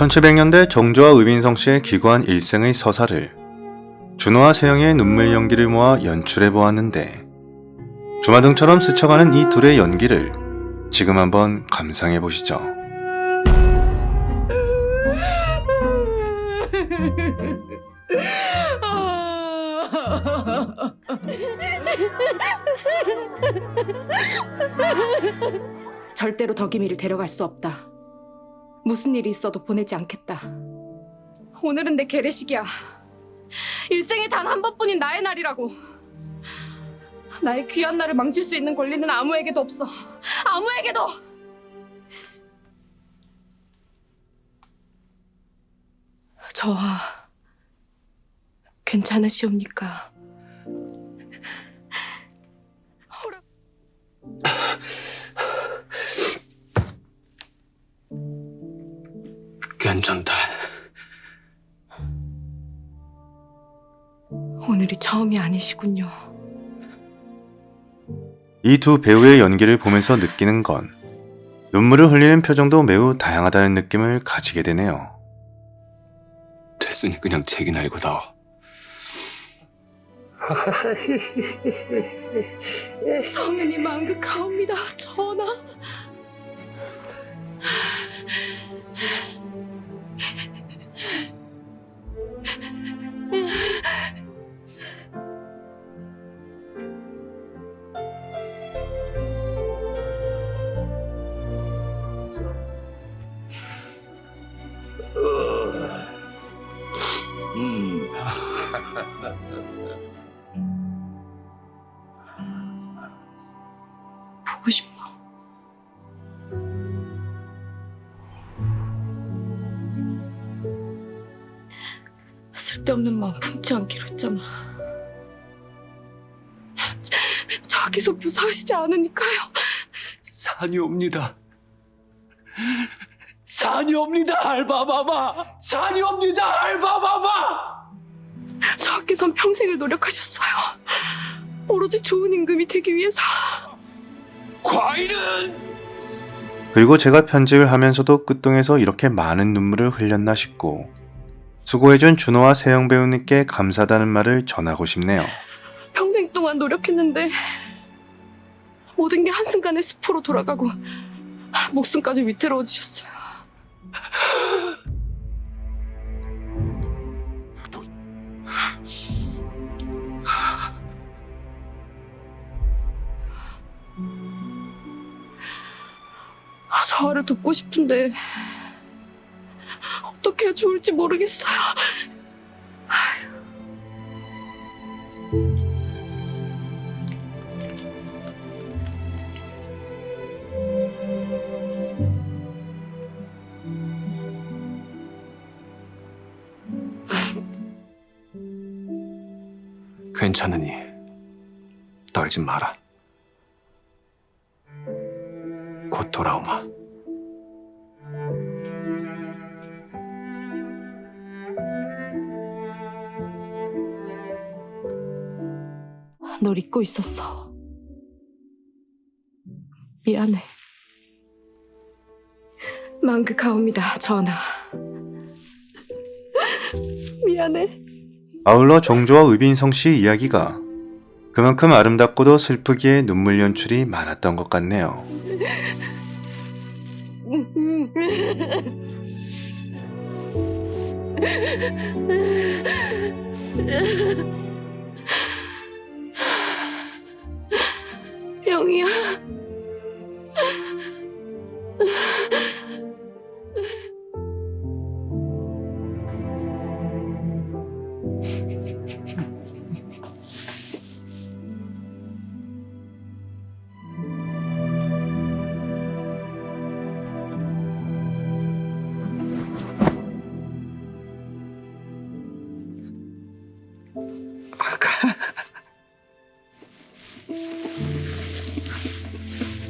1700년대 정조와 의빈성 씨의 기구한 일생의 서사를 준호와 세영의 눈물 연기를 모아 연출해 보았는데 주마등처럼 스쳐가는 이 둘의 연기를 지금 한번 감상해 보시죠. 절대로 덕임이를 데려갈 수 없다. 무슨 일이 있어도 보내지 않겠다. 오늘은 내 개례식이야. 일생에 단 한 번뿐인 나의 날이라고. 나의 귀한 날을 망칠 수 있는 권리는 아무에게도 없어. 아무에게도! 저와 괜찮으시옵니까? 괜찮다. 오늘이 처음이 아니시군요. 이 두 배우의 연기를 보면서 느끼는 건 눈물을 흘리는 표정도 매우 다양하다는 느낌을 가지게 되네요. 됐으니 그냥 책이 날고다. 성은이 망극하옵니다, 전 보고 싶어. 쓸데없는 마음 품지 않기로 했잖아. 저기서 무사하시지 않으니까요. 산이 옵니다. 산이 옵니다, 알바마마. 산이 옵니다, 알바마마. 저하께선 평생을 노력하셨어요. 오로지 좋은 임금이 되기 위해서. 과일은 그리고 제가 편집을 하면서도 끝동에서 이렇게 많은 눈물을 흘렸나 싶고 수고해준 준호와 세영 배우님께 감사하다는 말을 전하고 싶네요. 평생 동안 노력했는데 모든 게 한순간에 숲으로 돌아가고 목숨까지 위태로워지셨어요. 아, 저를 돕고 싶은데 어떻게 해야 좋을지 모르겠어요. 괜찮으니 떨지 마라. 곧 돌아오마. 널 잊고 있었어. 미안해. 망극하옵니다, 전하. 미안해. 아울러 정조와 의빈성 씨 이야기가 그만큼 아름답고도 슬프기에 눈물 연출이 많았던 것 같네요. 영희야.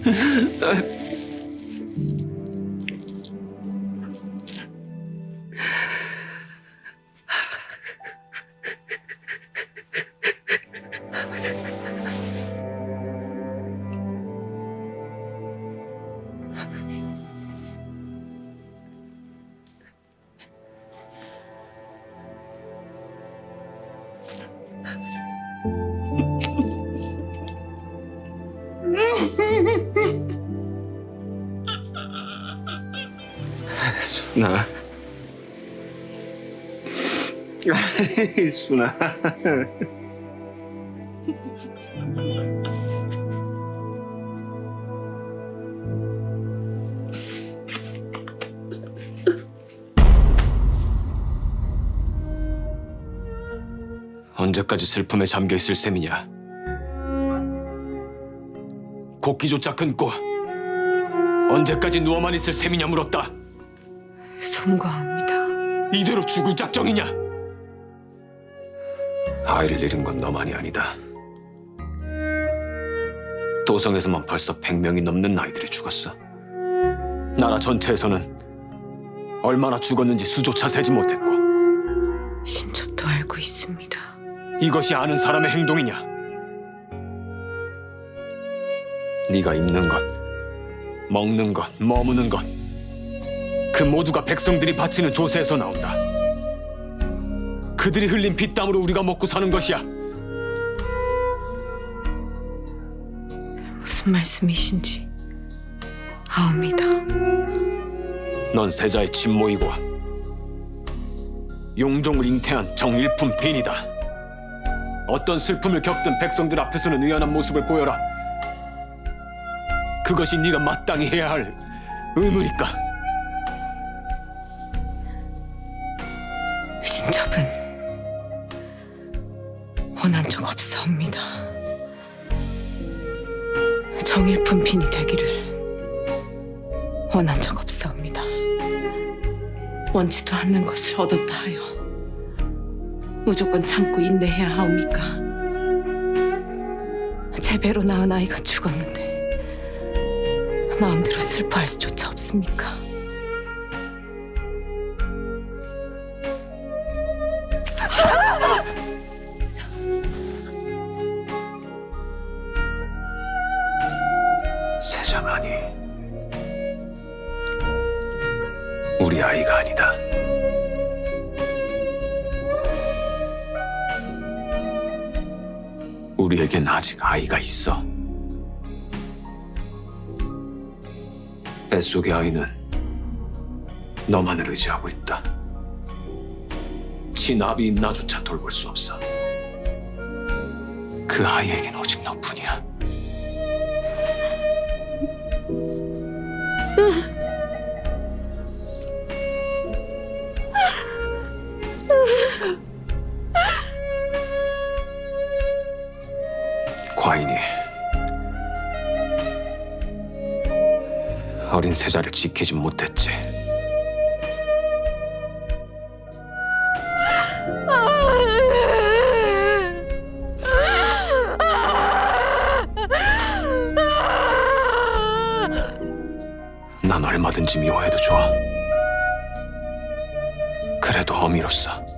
嗯 呃 순아. 순아. 언제까지 슬픔에 잠겨 있을 셈이냐? 곡기조차 끊고 언제까지 누워만 있을 셈이냐 물었다. 송구합니다. 이대로 죽을 작정이냐? 아이를 잃은 건 너만이 아니다. 도성에서만 벌써 100명이 넘는 아이들이 죽었어. 나라 전체에서는 얼마나 죽었는지 수조차 세지 못했고 신첩도 알고 있습니다. 이것이 아는 사람의 행동이냐? 네가 입는 것, 먹는 것, 머무는 것, 그 모두가 백성들이 바치는 조세에서 나온다. 그들이 흘린 피땀으로 우리가 먹고 사는 것이야. 무슨 말씀이신지 아옵니다. 넌 세자의 친모이고 용종을 잉태한 정일품 빈이다. 어떤 슬픔을 겪든 백성들 앞에서는 의연한 모습을 보여라. 그것이 네가 마땅히 해야 할 의무니까. 신첩은 원한 적 없사옵니다. 정일품 빈이 되기를 원한 적 없사옵니다. 원치도 않는 것을 얻었다 하여 무조건 참고 인내해야 하옵니까? 제 배로 낳은 아이가 죽었는데 마음대로 슬퍼할 수조차 없습니까? 우리에겐 아직 아이가 있어. 뱃속의 아이는 너만을 의지하고 있다. 친아비 있나조차 돌볼 수 없어. 그 아이에겐 오직 너뿐이야. 어린 세자를 지키지 못했지. 난 얼마든지 미워해도 좋아. 그래도 어미로서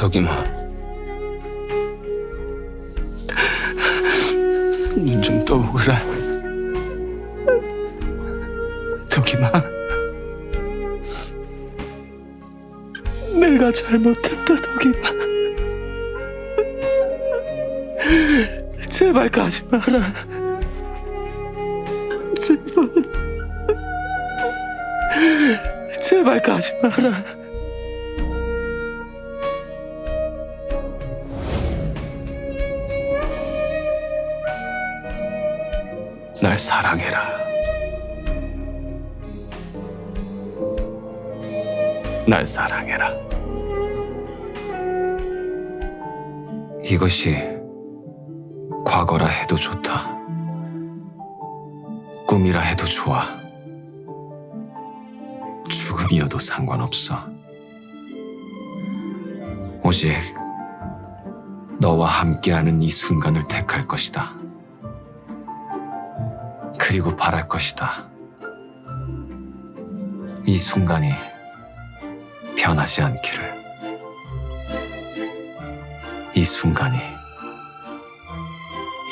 덕이마, 눈좀 떠보거라. 덕이마, 내가 잘못했다, 덕이마. 제발 가지 마라. 제발. 제발 가지 마라. 날 사랑해라. 날 사랑해라. 이것이 과거라 해도 좋다. 꿈이 죽음이라 해도 좋아. 죽음이어도 상관없어. 오직 너와 함께하는 이 순간을 택할 것이다. 그리고 바랄 것이다. 이 순간이 변하지 않기를. 이 순간이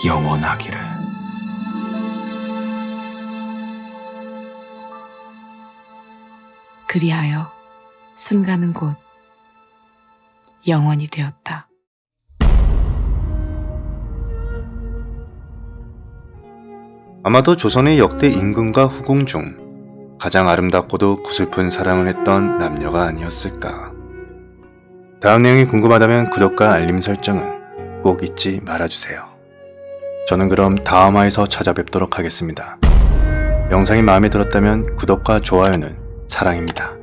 영원하기를. 그리하여 순간은 곧 영원이 되었다. 아마도 조선의 역대 임금과 후궁 중 가장 아름답고도 구슬픈 사랑을 했던 남녀가 아니었을까. 다음 내용이 궁금하다면 구독과 알림 설정은 꼭 잊지 말아주세요. 저는 그럼 다음화에서 찾아뵙도록 하겠습니다. 영상이 마음에 들었다면 구독과 좋아요는 사랑입니다.